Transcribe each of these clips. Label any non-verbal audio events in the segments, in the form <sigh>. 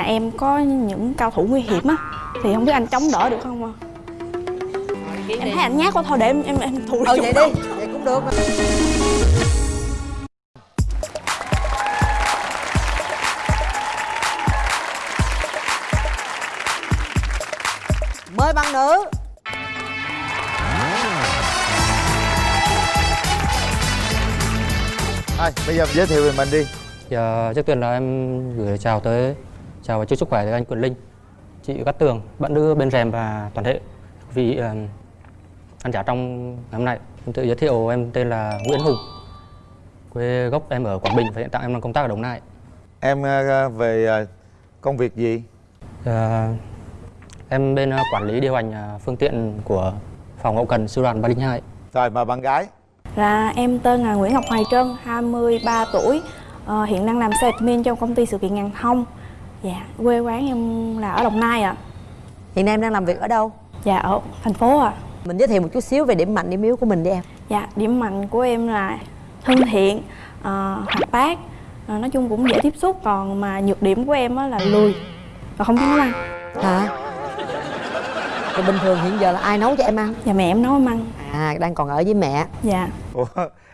nhà em có những cao thủ nguy hiểm á thì không biết anh chống đỡ được không ạ? Em thấy anh nhát quá thôi để em em em thủ ừ vậy đi vậy cũng được. Mời bạn nữ. Thôi, bây giờ giới thiệu về mình đi. Dạ, trước tiên là em gửi chào tới chào và chúc sức khỏe tới anh Quyền Linh, chị Cát Tường, bạn nữ bên rèm và toàn thể vị uh, khán giả trong ngày hôm nay. Em tự giới thiệu em tên là Nguyễn Hùng, quê gốc em ở Quảng Bình và hiện tại em đang công tác ở Đồng Nai. Em ờ, về ờ, công việc gì? Dạ, em bên uh, quản lý điều hành uh, phương tiện của phòng hậu cần sư đoàn 302. Rồi mà bạn gái Là em tên là Nguyễn Ngọc Hoài Trân, 23 tuổi Ờ, Hiện đang làm sales admin trong công ty sự kiện ngàn thông Dạ, quê quán em là ở Đồng Nai ạ. Hiện nay em đang làm việc ở đâu? Dạ, ở thành phố ạ. Mình giới thiệu một chút xíu về điểm mạnh điểm yếu của mình đi em. Dạ, điểm mạnh của em là thân thiện, ờ, hoạt bát Ờ, Nói chung cũng dễ tiếp xúc Còn mà nhược điểm của em á là lười Và không biết nấu ăn hả? Thì bình thường hiện giờ là ai nấu cho em ăn? Dạ, mẹ em nấu em ăn. À đang còn ở với mẹ. Dạ, Ủa,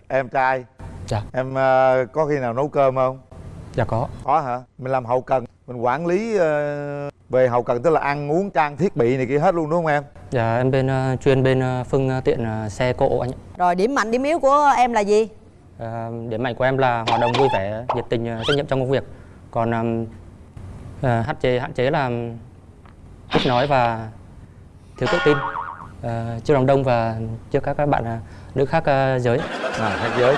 em trai. Dạ, Em ờ, có khi nào nấu cơm không? Dạ có. Có hả? Mình làm hậu cần Mình quản lý ờ, về hậu cần tức là ăn uống trang thiết bị này kia hết luôn đúng không em? Dạ, em bên uh, chuyên bên uh, phương tiện xe cộ anh rồi điểm mạnh điểm yếu của em là gì À, điểm mạnh của em là hoạt động vui vẻ, nhiệt tình, trách nhiệm trong công việc. Còn um, à, hạn chế hạn chế là ít nói và thiếu tự tin à, trước đám đông và trước các các bạn nữ khác giới. À, khác giới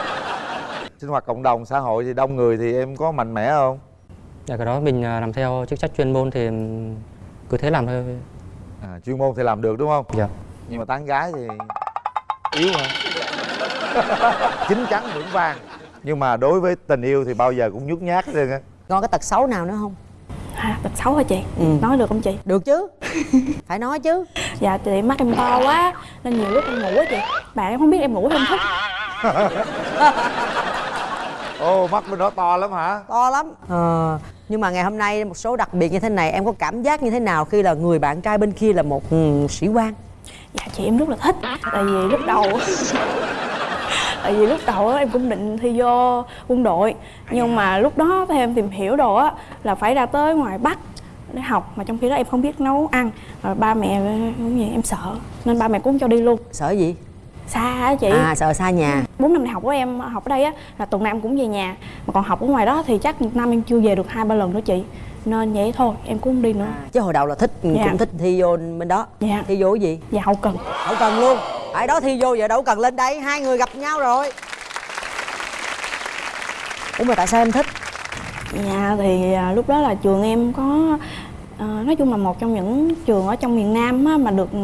Sinh hoạt cộng đồng xã hội thì đông người thì em có mạnh mẽ không? Dạ, cái đó mình à, làm theo chức trách chuyên môn thì cứ thế làm thôi. À, chuyên môn thì làm được đúng không? Dạ. Nhưng mà tán gái thì yếu hả? <laughs> Chín chắn vững vàng Nhưng mà đối với tình yêu thì bao giờ cũng nhút nhát hết trơn á còn cái tật xấu nào nữa không à, tật xấu hả chị? Ừ. Nói được không chị? được chứ phải nói chứ Dạ, thì mắt em to quá Nên nhiều lúc em ngủ á chị Bạn em không biết em ngủ không thức <laughs> Ồ mắt bên đó to lắm hả? to lắm. Ờ. Nhưng mà ngày hôm nay một số đặc biệt như thế này em có cảm giác như thế nào khi là người bạn trai bên kia là một ừ, sĩ quan? Dạ chị em rất là thích. Tại vì lúc đầu <laughs> Tại vì lúc đầu em cũng định thi vô quân đội. Nhưng mà lúc đó theo em tìm hiểu đồ á Là phải ra tới ngoài Bắc để học. Mà trong khi đó em không biết nấu ăn. Rồi ba mẹ cũng vậy em sợ. Nên ba mẹ cũng không cho đi luôn. Sợ gì Xa á chị? À sợ xa nhà. Bốn năm đại học của em học ở đây á là tuần nào em cũng về nhà. Mà còn học ở ngoài đó thì chắc một năm em chưa về được hai ba lần nữa chị. Nên vậy thôi em cũng không đi nữa. Chứ hồi đầu là thích Dạ. cũng thích thi vô bên đó. Dạ. thi vô cái gì? Và hậu cần. Đâu cần luôn. Ở đó thi vô giờ đâu cần lên đây hai người gặp nhau rồi. Ủa mà tại sao em thích? Dạ thì à, lúc đó là trường em có à, nói chung là một trong những trường ở trong miền Nam á, mà được ừ,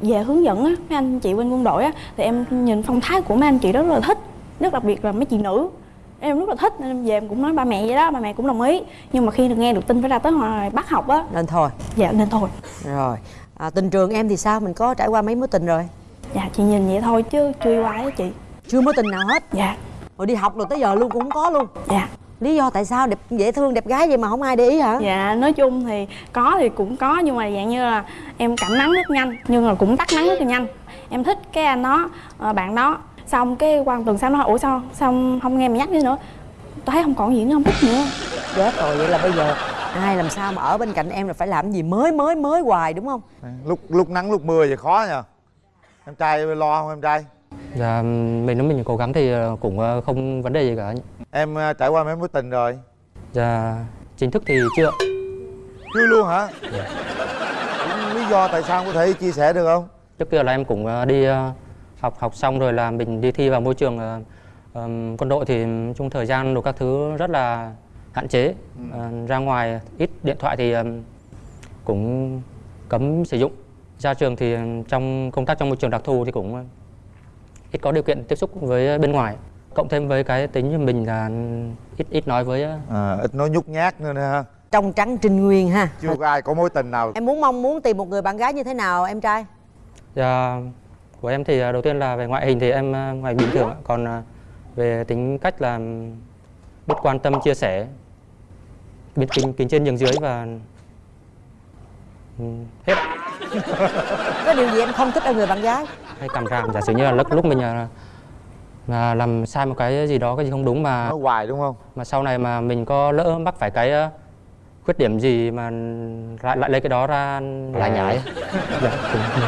về hướng dẫn á, mấy anh chị bên quân đội á, thì em nhìn phong thái của mấy anh chị rất là thích rất đặc biệt là mấy chị nữ. Em rất là thích nên em về em cũng nói ba mẹ vậy đó ba mẹ cũng đồng ý. Nhưng mà khi được nghe được tin phải ra tới ngoài bắt học á nên thôi. dạ nên thôi. Rồi. À, tình trường em thì sao? Mình có trải qua mấy mối tình rồi? Dạ chị nhìn vậy thôi chứ chưa yêu ai á chị. Chưa mối tình nào hết? Dạ. Rồi đi học rồi tới giờ luôn cũng không có luôn. Dạ lý do tại sao đẹp dễ thương đẹp gái vậy mà không ai để ý hả Dạ, nói chung thì có thì cũng có nhưng mà dạng như là em cảm nắng rất nhanh nhưng mà cũng tắt nắng rất là nhanh. Em thích cái anh đó, ờ, bạn đó. Xong cái qua một tuần sau nó ủa sao sao không nghe mày nhắc nữa nữa. Tôi thấy không còn gì nữa không thích nữa. chết rồi vậy là bây giờ ai làm sao mà ở bên cạnh em là phải làm gì mới mới mới hoài đúng không Lúc lúc nắng lúc mưa thì khó nha Em trai lo không em trai? Dạ, mình nếu mình cố gắng thì ờ, cũng ờ, không vấn đề gì cả. Em ờ, trải qua mấy mối tình rồi? Dạ, chính thức thì chưa. Chưa luôn hả? Cũng lý do tại sao có thể chia sẻ được không? Trước kia là em cũng ờ, đi ờ, học học xong rồi là mình đi thi vào môi trường quân đội thì trong thời gian đồ các thứ rất là hạn chế. Ờ, ra ngoài ít điện thoại thì cũng cấm sử dụng. Ra trường thì trong công tác trong môi trường đặc thù thì cũng ít có điều kiện tiếp xúc với bên ngoài. Cộng thêm với cái tính của mình là ít ít nói với À, ít nói nhút nhát nữa nè. Ha trong trắng trinh nguyên ha. Chưa có ai có mối tình nào. Em muốn mong muốn tìm một người bạn gái như thế nào em trai? Dạ, của em thì à, đầu tiên là về ngoại hình thì em à, ngoài bình thường còn à, về tính cách là biết quan tâm chia sẻ bên kính kính trên nhường dưới và hết. Có điều gì em không thích ở người bạn gái? Hay cảm ràm giả sử như là lúc lúc mình là làm sai một cái gì đó cái gì không đúng mà nói hoài đúng không? mà sau này mà mình có lỡ mắc phải cái ờ, khuyết điểm gì mà lại lại lấy cái đó ra lại nhải <laughs> dạ, cũng,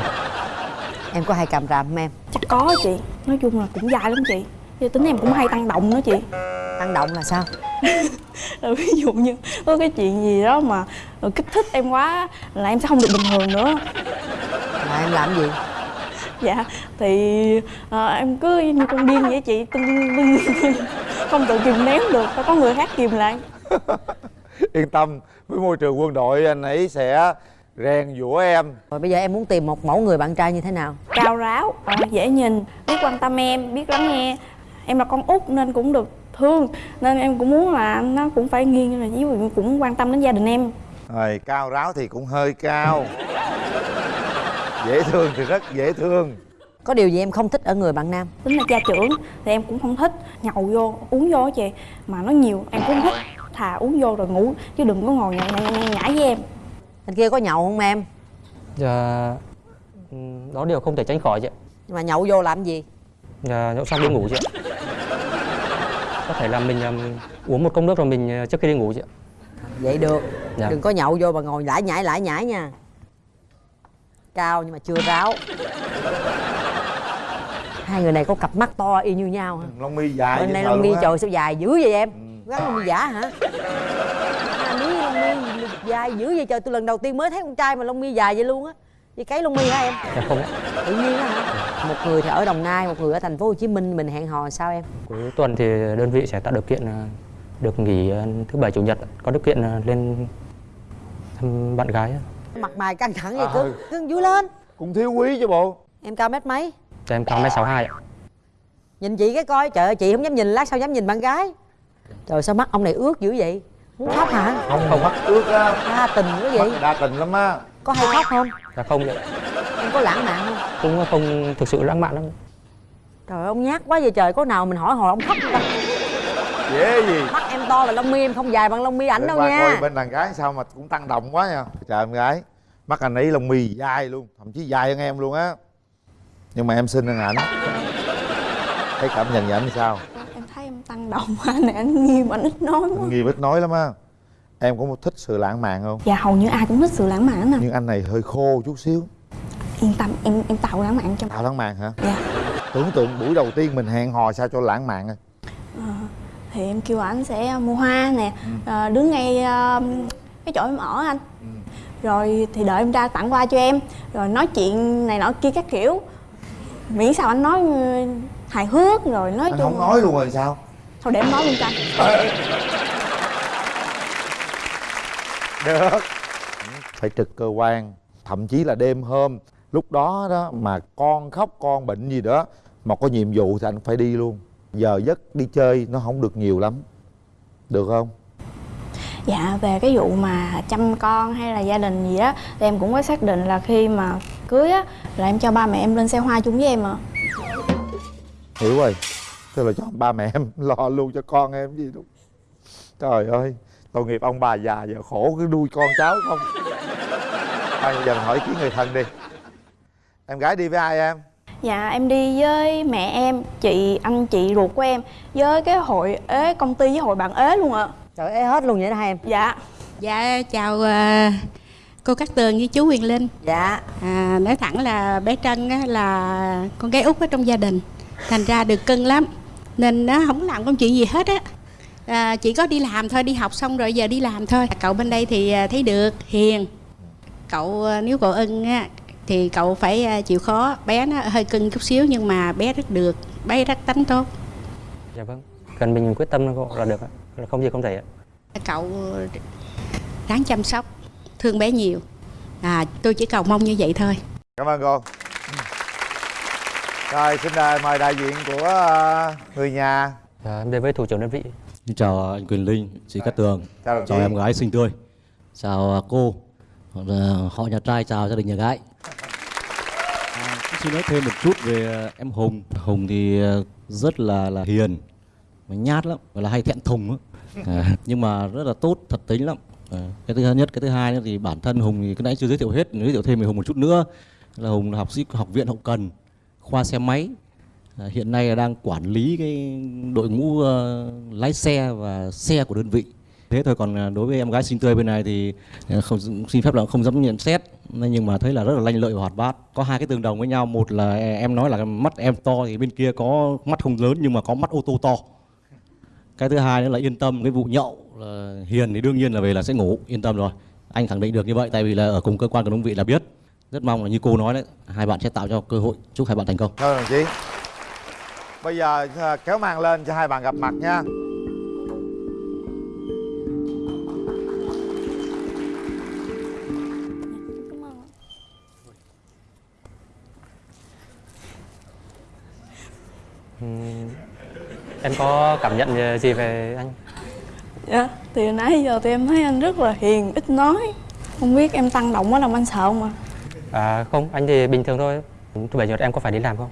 em có hay càm ràm không em? Chắc có chị. Nói chung là cũng dài lắm chị. Chứ tính em cũng hay tăng động nữa chị. Tăng động là sao? Rồi <laughs> ví dụ như có cái chuyện gì đó mà kích thích em quá là em sẽ không được bình thường nữa. Là em làm gì dạ. Thì ờ, em cứ như con điên vậy chị tưng tưng <laughs> không tự kìm nén được phải có người khác kìm lại. <laughs> Yên tâm với môi trường quân đội anh ấy sẽ rèn giũa em. Rồi bây giờ em muốn tìm một mẫu người bạn trai như thế nào? Cao ráo ờ, dễ nhìn biết quan tâm em biết lắng nghe. Em là con út nên cũng được thương nên em cũng muốn là nó cũng phải nghiêng là ví dụ cũng quan tâm đến gia đình em. Rồi cao ráo thì cũng hơi cao dễ thương thì rất dễ thương. Có điều gì em không thích ở người bạn nam? Tính là gia trưởng thì em cũng không thích. Nhậu vô uống vô á chị mà nó nhiều em cũng không thích. Thà uống vô rồi ngủ chứ đừng có ngồi nhảy nhảy nhảy, nhảy với em. Anh kia có nhậu không em? Dạ, ừ, đó điều không thể tránh khỏi chị nhưng mà nhậu vô làm gì? Dạ, nhậu xong đi ngủ chị ạ. Có thể là mình ừm, uống một cốc nước rồi mình ờ, trước khi đi ngủ chị ạ. Vậy được. Dạ. đừng có nhậu vô mà ngồi lải nhải lải nhải nha cao nhưng mà chưa ráo. Hai người này có cặp mắt to y như nhau hả? Lông mi dài bên đây sợ lông mi trời sao dài dữ vậy em? Gắn lông mi giả hả? Hai miếng lông mi dài dữ vậy trời tôi lần đầu tiên mới thấy con trai mà lông mi dài vậy luôn á. Vậy cấy lông mi hả em? Dạ không tự nhiên á hả? Một người thì ở đồng nai một người ở thành phố hồ chí minh mình hẹn hò sao em? Cuối tuần thì đơn vị sẽ tạo điều kiện ờ, được nghỉ ờ, thứ bảy chủ nhật. Có điều kiện ờ, lên thăm bạn gái mặt mày căng thẳng vậy À, cưng cưng vui lên. Cũng thiếu quý chứ bộ. Em cao mét mấy? Em cao mét sáu hai ạ. Nhìn chị cái coi trời ơi chị không dám nhìn lát sao dám nhìn bạn gái. Trời sao mắt ông này ướt dữ vậy? Muốn khóc hả? Không không mắt ướt á. Đa tình quá vậy. Mắt đa tình lắm á. Có hay khóc không? Dạ không ạ. Em có lãng mạn không? Cũng không thực sự lãng mạn lắm. Trời ơi, ông nhát quá vậy trời. Có nào mình hỏi hồi ông khóc không ta dễ gì? Mắt em to là lông mi em không dài bằng lông mi ảnh đâu qua nha. coi bên đàn gái sao mà cũng tăng động quá nha. Chào em gái. Mắt anh ấy lông mi dài luôn thậm chí dài hơn em luôn á. Nhưng mà em xinh hơn ảnh. Thấy cảm nhận về ảnh sao? Em thấy em tăng động quá nè anh nghiêm anh ít nói quá. Nghi ít nói lắm á. Em có thích sự lãng mạn không? Dạ hầu như ai cũng thích sự lãng mạn nè. Nhưng anh này hơi khô chút xíu. Yên tâm em em tạo lãng mạn cho tạo lãng mạn hả? Dạ. Tưởng tượng buổi đầu tiên mình hẹn hò sao cho lãng mạn à thì em kêu anh sẽ mua hoa nè. Ờ, đứng ngay ờ, cái chỗ em ở anh. Rồi thì đợi em ra tặng hoa cho em. Rồi nói chuyện này nọ kia các kiểu. Miễn sao anh nói ừ, hài hước rồi nói anh chung không nói luôn rồi sao? Thôi để em nói luôn cho. Anh được. Phải trực cơ quan thậm chí là đêm hôm. Lúc đó đó mà con khóc con bệnh gì đó mà có nhiệm vụ thì anh phải đi luôn giờ giấc đi chơi nó không được nhiều lắm được không? Dạ về cái vụ mà chăm con hay là gia đình gì á thì em cũng có xác định là khi mà cưới á là em cho ba mẹ em lên xe hoa chung với em à. hiểu rồi tức là cho ba mẹ em <laughs> lo luôn cho con em gì đâu trời ơi tội nghiệp ông bà già giờ khổ cứ nuôi con cháu không? Giờ mình hỏi kiến người thân đi. Em gái đi với ai em Dạ em đi với mẹ em, chị, anh chị ruột của em với cái hội ế công ty với hội bạn ế luôn ạ. trời ơi hết luôn vậy đó hai em? Dạ. Dạ chào à, cô Cát Tường với chú Quyền Linh. Dạ. À, Nói thẳng là bé Trân á, là con gái út ở trong gia đình Thành ra được cưng lắm. Nên nó không làm công chuyện gì hết á. À, Chỉ có đi làm thôi, đi học xong rồi giờ đi làm thôi. Cậu bên đây thì à, thấy được, hiền. Cậu à, nếu cậu ưng á thì cậu phải à, chịu khó. Bé nó hơi cưng chút xíu nhưng mà bé rất được Bé rất tánh tốt. Dạ vâng. Cần mình quyết tâm là được ạ. Là không gì không thể ạ. Cậu ráng chăm sóc, thương bé nhiều. À, Tôi chỉ cầu mong như vậy thôi. Cảm ơn cô. Rồi xin đài mời đại diện của ờ, người nhà. Dạ, em đến với thủ trưởng đơn vị. Xin chào anh Quyền Linh, chị Cát Tường. Chào Chào em gái xinh tươi. Chào à, cô. Họ nhà trai chào gia đình nhà gái. à, Xin nói thêm một chút về à, em Hùng. Hùng thì à, rất là là hiền Mà nhát lắm, gọi là hay thẹn thùng á. À, <laughs> nhưng mà rất là tốt thật tính lắm. À, cái thứ nhất cái thứ hai nữa thì bản thân hùng thì cái nãy chưa giới thiệu hết giới thiệu thêm về hùng một chút nữa. Là hùng là học sĩ học viện hậu cần khoa xe máy. À, hiện nay là đang quản lý cái đội ngũ ờ, lái xe và xe của đơn vị thế thôi. Còn à, đối với em gái xinh tươi bên này thì à, không, xin phép là không dám nhận xét. Nên nhưng mà thấy là rất là lanh lợi và hoạt bát. Có hai cái tương đồng với nhau. Một là e, em nói là mắt em to thì bên kia có mắt không lớn nhưng mà có mắt ô tô to. Cái thứ hai nữa là yên tâm, cái vụ nhậu là hiền thì đương nhiên là về là sẽ ngủ. Yên tâm rồi. Anh khẳng định được như vậy tại vì là ở cùng cơ quan của đơn vị là biết. Rất mong là như cô nói đấy, hai bạn sẽ tạo cho cơ hội. Chúc hai bạn thành công. Thôi đồng chí. Bây giờ à, kéo màn lên cho hai bạn gặp mặt nha. Em có cảm nhận gì về anh? Dạ, thì nãy giờ thì em thấy anh rất là hiền, ít nói. Không biết em tăng động quá làm anh sợ không ạ? à, không anh thì bình thường thôi. Thứ bảy nhật em có phải đi làm không?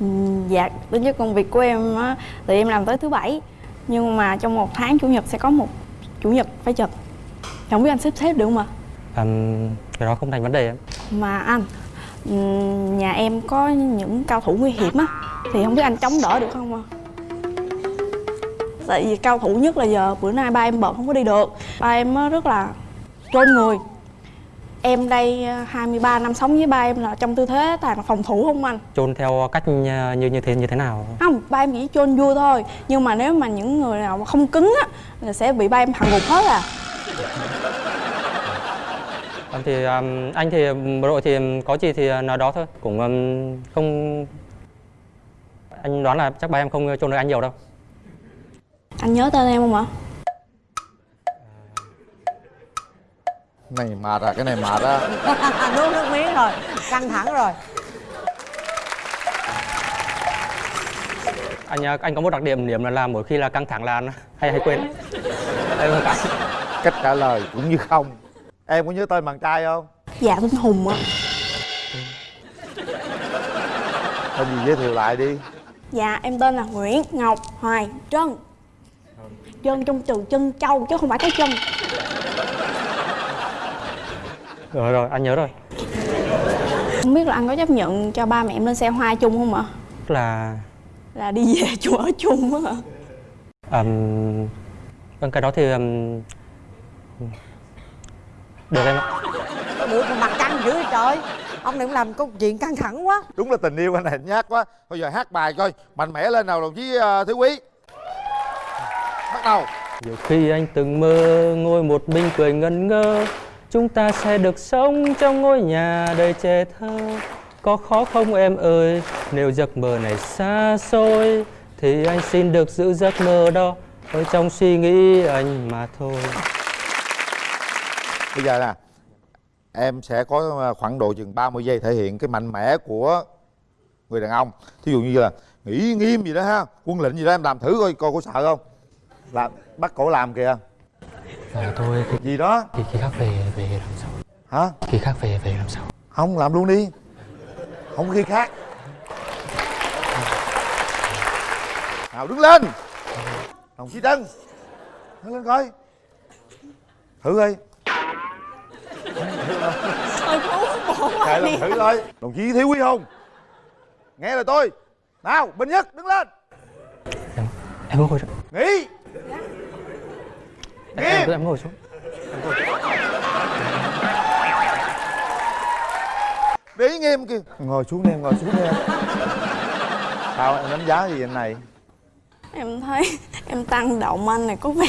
Ừ, dạ, tính chất công việc của em á, thì em làm tới thứ bảy. Nhưng mà trong một tháng chủ nhật sẽ có một chủ nhật phải trực Không biết anh xếp xếp được không ạ? à, cái đó không thành vấn đề em. Mà anh, nhà em có những cao thủ nguy hiểm á Thì không biết anh chống đỡ được không ạ? Tại vì cao thủ nhất là giờ bữa nay ba em bận không có đi được. Ba em rất là trôn người. Em đây à, 23 năm sống với ba em là trong tư thế toàn phòng thủ không anh? chôn theo cách như như như thế như thế nào? Không, ba em chỉ chôn vui thôi. Nhưng mà nếu mà những người nào mà không cứng á Là sẽ bị ba em hạ gục hết à. Em thì um, anh thì bộ đội thì có gì thì nói đó thôi. Cũng um, không anh đoán là chắc ba em không chôn được anh nhiều đâu Anh nhớ tên em không ạ? này mệt à cái này mệt á <laughs> nuốt nước miếng rồi căng thẳng rồi. Anh uh, anh có một đặc điểm điểm là làm mỗi khi là căng thẳng là anh hay hay quên. Cái cách trả lời cũng như không. Em có nhớ tên bạn trai không? Dạ tên Hùng ạ. Tên gì giới thiệu lại đi. Dạ em tên là Nguyễn Ngọc Hoài Trân Trân trong từ chân châu chứ không phải cái chân. Rồi rồi anh nhớ rồi. Không biết là anh có chấp nhận cho ba mẹ em lên xe hoa chung không ạ? Tức là Là đi về <laughs> chỗ ở chung á ạ um, vâng cái đó thì um, được em ạ. Được mà mặt căng dữ vậy trời. Ông này cũng làm câu chuyện căng thẳng quá. Đúng là tình yêu anh này nhát quá. Bây giờ hát bài coi mạnh mẽ lên nào đồng chí uh, thiếu quý bắt đầu. Nhiều khi anh từng mơ ngồi một mình cười ngẩn ngơ. Chúng ta sẽ được sống trong ngôi nhà đầy trẻ thơ. Có khó không em ơi? Nếu giấc mơ này xa xôi Thì anh xin được giữ giấc mơ đó Ở trong suy nghĩ anh mà thôi. Bây giờ nè em sẽ có ờ, khoảng độ chừng 30 giây thể hiện cái mạnh mẽ của người đàn ông. Thí dụ như là nghĩ nghiêm gì đó ha quân lệnh gì đó em làm thử coi coi có sợ không làm bắt cổ làm kìa. À, thôi gì đó? khi, khi khác về về làm sao? Hả? Khi khác về về làm sao? Không làm luôn đi. Không khi khác. Nào đứng lên. Đồng chí tân đứng lên coi. Thử coi. Bộ Kệ làm thử coi. Đồng chí thiếu quý không nghe lời tôi. Nào bình nhất đứng lên. Em, em ngồi xuống nghỉ em, em, em ngồi xuống. Để ý nghiêm kìa. Ngồi xuống đi em ngồi xuống đi em. Sao em đánh giá gì anh này? Em thấy em tăng động anh này có vẻ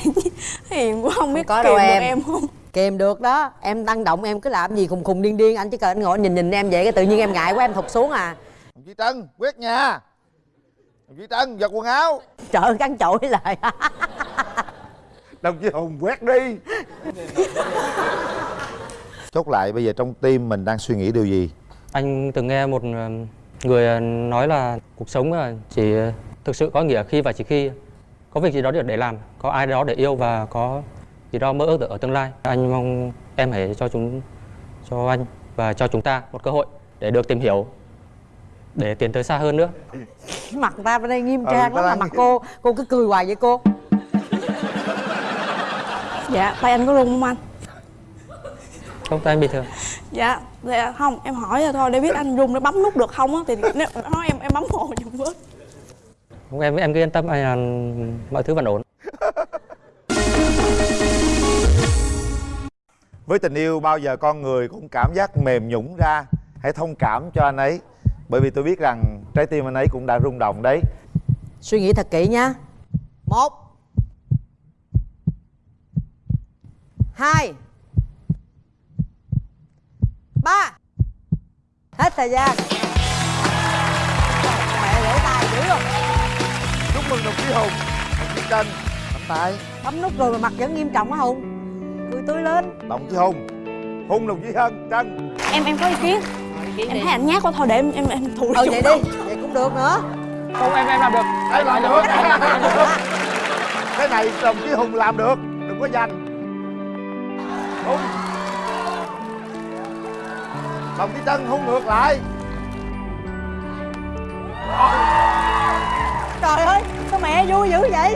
hiền quá không biết có kìm đâu được em. em không? Kèm được đó. Em tăng động em cứ làm gì khùng khùng điên điên anh chỉ cần anh ngồi anh nhìn nhìn em vậy cái tự nhiên em ngại quá em thụt xuống à. Đồng chí trân quét nhà. Đồng chí trân giật quần áo. Trời ơi cắn chổi lại <laughs> đồng chí hùng quét đi chốt lại bây giờ trong tim mình đang suy nghĩ điều gì Anh từng nghe một ờ, người ờ, nói là cuộc sống ờ, chỉ thực sự có nghĩa khi và chỉ khi có việc gì đó để làm, có ai đó để yêu và có gì đó mơ ước được ở tương lai. Anh mong em hãy cho chúng cho anh và cho chúng ta một cơ hội để được tìm hiểu để tiến tới xa hơn nữa. mặt ta bên đây nghiêm Ừ, trang ta lắm mà mặt cô cô cứ cười hoài vậy cô dạ tay anh có run không anh? Không tay anh bình thường dạ dạ không em hỏi rồi thôi để biết anh run để bấm nút được không á thì nếu nói em em bấm hộ giùm với không em em cứ yên tâm anh là mọi thứ vẫn ổn. Với tình yêu bao giờ con người cũng cảm giác mềm nhũn ra. Hãy thông cảm cho anh ấy bởi vì tôi biết rằng trái tim anh ấy cũng đã rung động đấy. Suy nghĩ thật kỹ nha một hai. Ba. Hết thời gian. Mẹ lỗ tai dữ rồi chúc mừng đồng chí hùng. Đồng chí trân nắm tay bấm nút rồi mà mặt vẫn nghiêm trọng á hùng. Cười tươi lên. Đồng chí hùng. Hùng đồng chí hân trân em em có ý kiến? Em thấy anh nhát quá thôi để em em em thụ ừ vậy đi vậy cũng được nữa. Không em em làm được. Đây làm được. Cái này đồng chí Hùng làm được. Đừng có giành đúng Đồng chí chân hung ngược lại. Trời ơi sao mẹ vui dữ vậy?